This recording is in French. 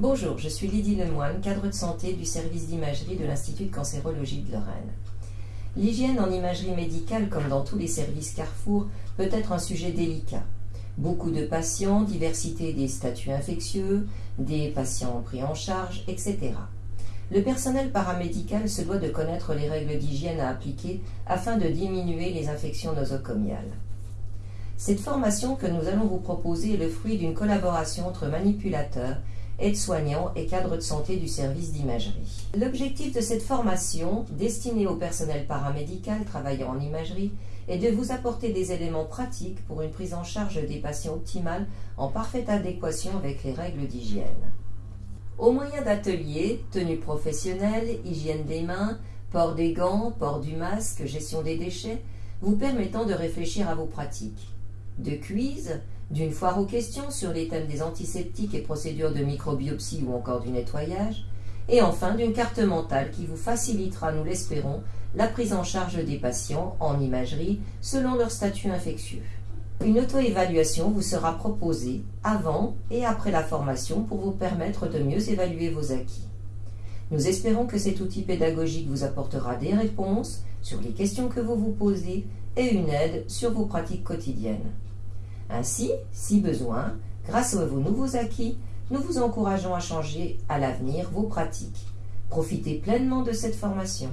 Bonjour, je suis Lydie Lemoine, cadre de santé du service d'imagerie de l'Institut de cancérologie de Lorraine. L'hygiène en imagerie médicale, comme dans tous les services Carrefour, peut être un sujet délicat. Beaucoup de patients, diversité des statuts infectieux, des patients pris en charge, etc. Le personnel paramédical se doit de connaître les règles d'hygiène à appliquer afin de diminuer les infections nosocomiales. Cette formation que nous allons vous proposer est le fruit d'une collaboration entre manipulateurs aides-soignants et cadres de santé du service d'imagerie. L'objectif de cette formation, destinée au personnel paramédical travaillant en imagerie, est de vous apporter des éléments pratiques pour une prise en charge des patients optimale en parfaite adéquation avec les règles d'hygiène. Au moyen d'ateliers, tenues professionnelles, hygiène des mains, port des gants, port du masque, gestion des déchets, vous permettant de réfléchir à vos pratiques. De quiz, d'une foire aux questions sur les thèmes des antiseptiques et procédures de microbiopsie ou encore du nettoyage, et enfin d'une carte mentale qui vous facilitera, nous l'espérons, la prise en charge des patients en imagerie selon leur statut infectieux. Une auto-évaluation vous sera proposée avant et après la formation pour vous permettre de mieux évaluer vos acquis. Nous espérons que cet outil pédagogique vous apportera des réponses sur les questions que vous vous posez et une aide sur vos pratiques quotidiennes. Ainsi, si besoin, grâce à vos nouveaux acquis, nous vous encourageons à changer à l'avenir vos pratiques. Profitez pleinement de cette formation.